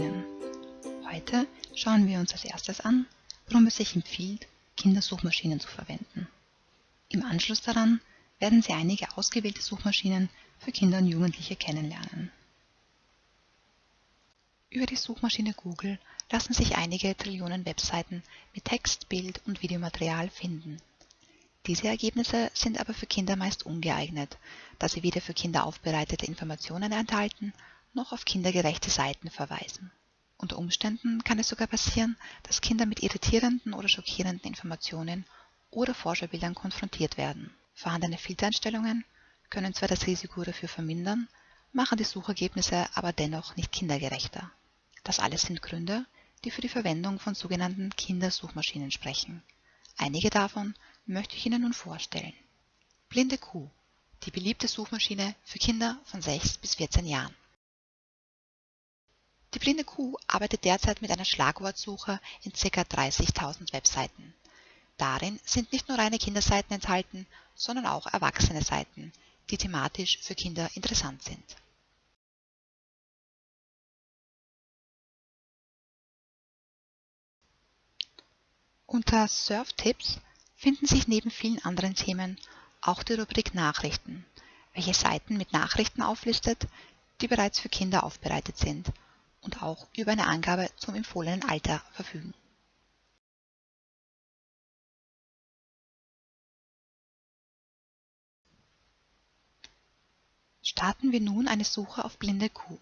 Suchmaschinen. Heute schauen wir uns als erstes an, warum es sich empfiehlt, Kindersuchmaschinen zu verwenden. Im Anschluss daran werden Sie einige ausgewählte Suchmaschinen für Kinder und Jugendliche kennenlernen. Über die Suchmaschine Google lassen sich einige Trillionen Webseiten mit Text, Bild und Videomaterial finden. Diese Ergebnisse sind aber für Kinder meist ungeeignet, da sie weder für Kinder aufbereitete Informationen enthalten, noch auf kindergerechte Seiten verweisen. Unter Umständen kann es sogar passieren, dass Kinder mit irritierenden oder schockierenden Informationen oder Vorschaubildern konfrontiert werden. Vorhandene Filtereinstellungen können zwar das Risiko dafür vermindern, machen die Suchergebnisse aber dennoch nicht kindergerechter. Das alles sind Gründe, die für die Verwendung von sogenannten Kindersuchmaschinen sprechen. Einige davon möchte ich Ihnen nun vorstellen. Blinde Kuh, die beliebte Suchmaschine für Kinder von 6 bis 14 Jahren. Die blinde Kuh arbeitet derzeit mit einer Schlagwortsuche in ca. 30.000 Webseiten. Darin sind nicht nur reine Kinderseiten enthalten, sondern auch erwachsene Seiten, die thematisch für Kinder interessant sind. Unter Surf-Tipps finden sich neben vielen anderen Themen auch die Rubrik Nachrichten, welche Seiten mit Nachrichten auflistet, die bereits für Kinder aufbereitet sind und auch über eine Angabe zum empfohlenen Alter verfügen. Starten wir nun eine Suche auf blinde Kuh.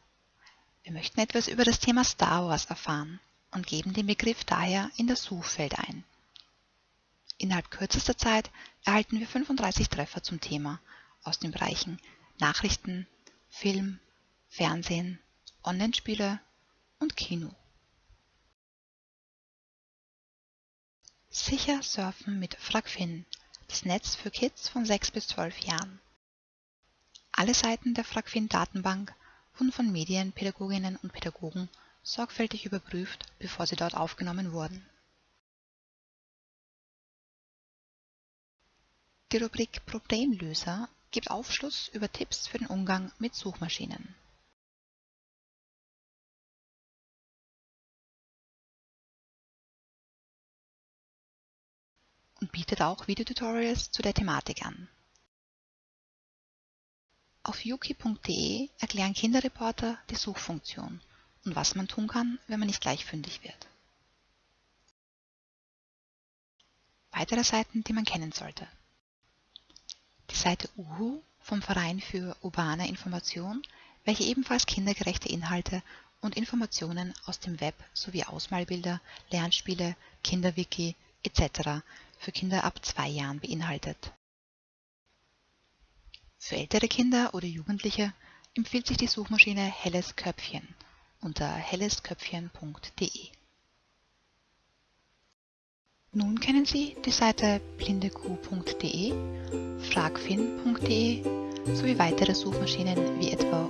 Wir möchten etwas über das Thema Star Wars erfahren und geben den Begriff daher in das Suchfeld ein. Innerhalb kürzester Zeit erhalten wir 35 Treffer zum Thema aus den Bereichen Nachrichten, Film, Fernsehen, Online-Spiele und Kino. Sicher surfen mit FragFin, das Netz für Kids von 6 bis 12 Jahren. Alle Seiten der FragFin-Datenbank wurden von Medienpädagoginnen und Pädagogen sorgfältig überprüft, bevor sie dort aufgenommen wurden. Die Rubrik Problemlöser gibt Aufschluss über Tipps für den Umgang mit Suchmaschinen. Und bietet auch Videotutorials zu der Thematik an. Auf yuki.de erklären Kinderreporter die Suchfunktion und was man tun kann, wenn man nicht gleich fündig wird. Weitere Seiten, die man kennen sollte. Die Seite Uhu vom Verein für urbane Information, welche ebenfalls kindergerechte Inhalte und Informationen aus dem Web sowie Ausmalbilder, Lernspiele, Kinderwiki etc. für Kinder ab zwei Jahren beinhaltet. Für ältere Kinder oder Jugendliche empfiehlt sich die Suchmaschine Helles Köpfchen unter hellesköpfchen.de. Nun kennen Sie die Seite blindekuh.de, fragfin.de sowie weitere Suchmaschinen wie etwa